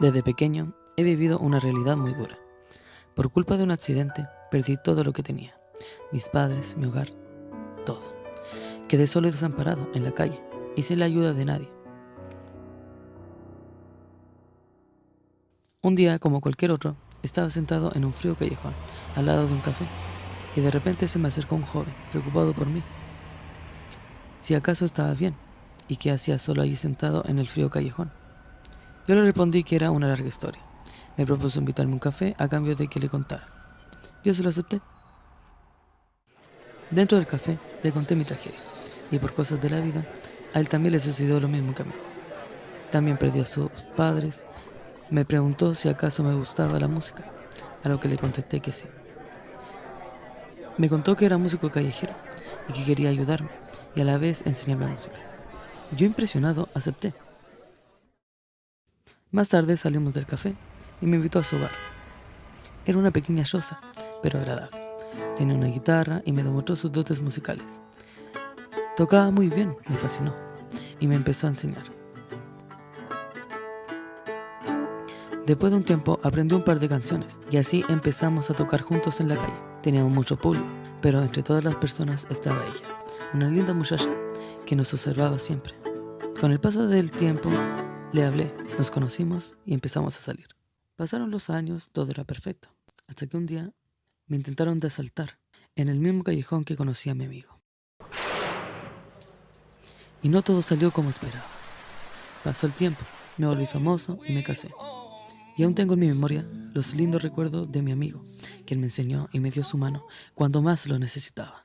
Desde pequeño he vivido una realidad muy dura. Por culpa de un accidente, perdí todo lo que tenía. Mis padres, mi hogar, todo. Quedé solo y desamparado en la calle y sin la ayuda de nadie. Un día, como cualquier otro, estaba sentado en un frío callejón, al lado de un café, y de repente se me acercó un joven, preocupado por mí. Si acaso estaba bien, y qué hacía solo allí sentado en el frío callejón. Yo le respondí que era una larga historia. Me propuso invitarme un café a cambio de que le contara. Yo se lo acepté. Dentro del café le conté mi tragedia, y por cosas de la vida, a él también le sucedió lo mismo que a mí. También perdió a sus padres. Me preguntó si acaso me gustaba la música, a lo que le contesté que sí. Me contó que era músico callejero y que quería ayudarme y a la vez enseñarme música. Yo impresionado acepté. Más tarde salimos del café y me invitó a su bar. Era una pequeña choza, pero agradable. Tenía una guitarra y me demostró sus dotes musicales. Tocaba muy bien, me fascinó, y me empezó a enseñar. Después de un tiempo aprendí un par de canciones y así empezamos a tocar juntos en la calle. Teníamos mucho público, pero entre todas las personas estaba ella, una linda muchacha que nos observaba siempre. Con el paso del tiempo le hablé, nos conocimos y empezamos a salir. Pasaron los años, todo era perfecto, hasta que un día me intentaron de asaltar en el mismo callejón que conocí a mi amigo. Y no todo salió como esperaba. Pasó el tiempo, me volví famoso y me casé. Y aún tengo en mi memoria los lindos recuerdos de mi amigo, quien me enseñó y me dio su mano cuando más lo necesitaba.